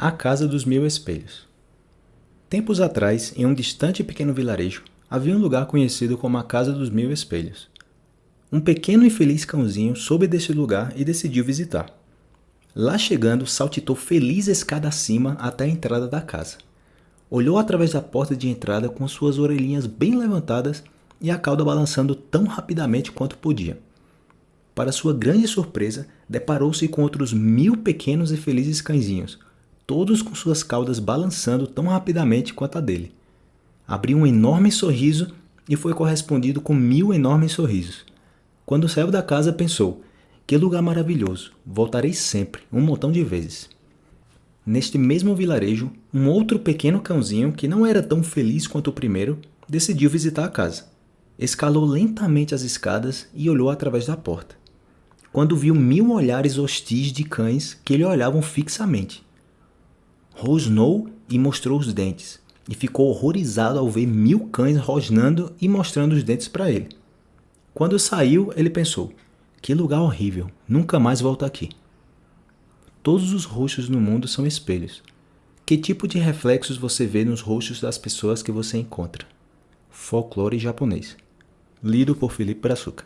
A Casa dos Mil Espelhos Tempos atrás, em um distante e pequeno vilarejo, havia um lugar conhecido como a Casa dos Mil Espelhos. Um pequeno e feliz cãozinho soube desse lugar e decidiu visitar. Lá chegando, saltitou feliz escada acima até a entrada da casa. Olhou através da porta de entrada com suas orelhinhas bem levantadas e a cauda balançando tão rapidamente quanto podia. Para sua grande surpresa, deparou-se com outros mil pequenos e felizes cãezinhos, todos com suas caudas balançando tão rapidamente quanto a dele. Abriu um enorme sorriso e foi correspondido com mil enormes sorrisos. Quando saiu da casa, pensou: que lugar maravilhoso, voltarei sempre, um montão de vezes. Neste mesmo vilarejo, um outro pequeno cãozinho, que não era tão feliz quanto o primeiro, decidiu visitar a casa. Escalou lentamente as escadas e olhou através da porta. Quando viu mil olhares hostis de cães que lhe olhavam fixamente rosnou e mostrou os dentes, e ficou horrorizado ao ver mil cães rosnando e mostrando os dentes para ele. Quando saiu, ele pensou, que lugar horrível, nunca mais volto aqui. Todos os rostos no mundo são espelhos. Que tipo de reflexos você vê nos rostos das pessoas que você encontra? Folclore japonês. Lido por Felipe Brazuca.